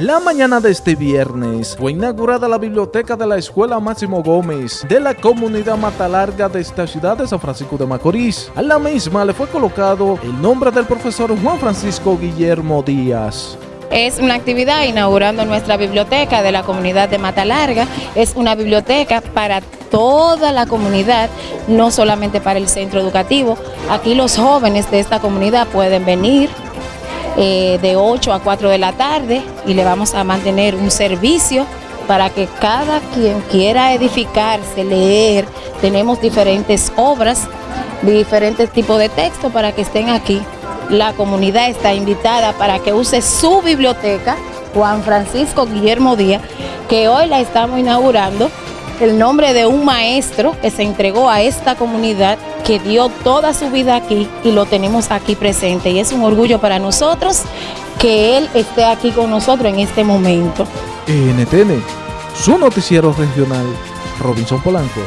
La mañana de este viernes fue inaugurada la biblioteca de la Escuela Máximo Gómez de la comunidad Matalarga de esta ciudad de San Francisco de Macorís. A la misma le fue colocado el nombre del profesor Juan Francisco Guillermo Díaz. Es una actividad inaugurando nuestra biblioteca de la comunidad de Mata Larga. Es una biblioteca para toda la comunidad, no solamente para el centro educativo. Aquí los jóvenes de esta comunidad pueden venir eh, de 8 a 4 de la tarde y le vamos a mantener un servicio para que cada quien quiera edificarse, leer, tenemos diferentes obras, diferentes tipos de texto para que estén aquí. La comunidad está invitada para que use su biblioteca, Juan Francisco Guillermo Díaz, que hoy la estamos inaugurando, el nombre de un maestro que se entregó a esta comunidad, que dio toda su vida aquí y lo tenemos aquí presente. Y es un orgullo para nosotros que él esté aquí con nosotros en este momento. NTN, su noticiero regional, Robinson Polanco.